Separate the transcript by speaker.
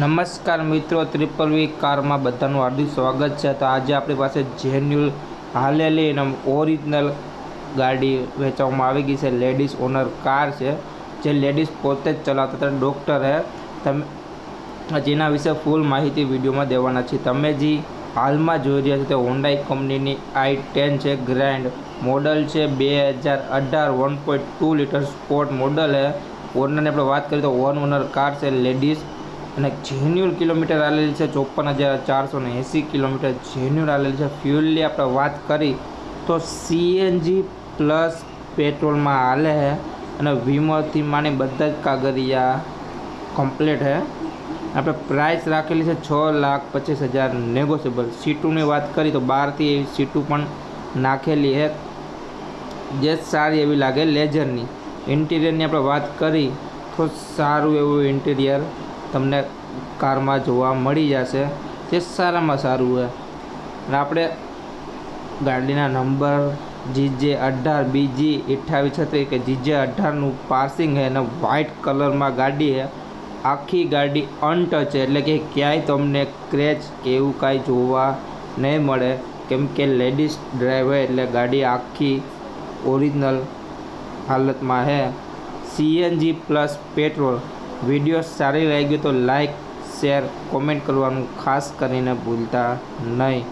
Speaker 1: નમસ્કાર મિત્રો, ત્રિપલ વી કારમાં બધાનું હાર્દિક સ્વાગત છે. તો આજે આપણી પાસે જેન્યુઅલ હાલેલી અને ઓરિજિનલ ગાડી વેચવામાં આવી ગઈ છે. લેડીઝ ઓનર કાર છે. જે લેડીઝ પોતે જ ચલાવતા હતા. ડૉક્ટર હે. તમે જેના વિશે ફૂલ માહિતી વિડીયોમાં દેવાના છે. તમે જે હાલમાં જોઈ રહ્યા છો તે હોન્ડાઈ કંપનીની આઈ ટેન છે. ગ્રાન્ડ મોડલ છે. બે હજાર અઢાર one point two litre sport model હે. ઓનરની આપણે વાત કરીએ તો વન ઓનર કાર છે. લેડીઝ અને જેન્યુઅલ કિલોમીટર આવેલી છે, ચોપન હજાર ચારસો ને એંસી કિલોમીટર જેન્યુઅલ આવેલી છે. ફ્યુલની આપણે વાત કરી, તો સીએનજી પ્લસ પેટ્રોલમાં હાલે છે અને વીમોથી માની બધા જ કાગળિયા કમ્પ્લીટ હે. આપણે પ્રાઇસ રાખેલી છે છ લાખ પચીસ હજાર નેગોશિયેબલ સીટોની વાત કરી, તો બહારથી એવી સીટું પણ નાખેલી હે. જે સારી એવી લાગે લેઝરની ઇન્ટિરિયરની આપણે વાત કરી, તો સારું એવું ઇન્ટિરિયર તમને કારમાં જોવા મળી જશે. જે સારામાં સારું છે અને આપણે ગાડીના નંબર જીજે અઢાર, બીજી અઠ્ઠાવીસ છત્રીસ કે જીજે અઢારનું પાર્સિંગ છે અને વ્હાઇટ કલરમાં ગાડી છે. આખી ગાડી અનટચ એટલે કે ક્યાંય તમને ક્રેચ કે એવું કાંઈ જોવા નહીં મળે. કેમ કે લેડીઝ ડ્રાઈવર એટલે ગાડી આખી ઓરિજિનલ હાલતમાં છે. CNG plus petrol. વીડિયો સારી લાગી તો લાઈક શેર કોમેન્ટ કરવાનું ખાસ કરીને ભૂલતા નહીં.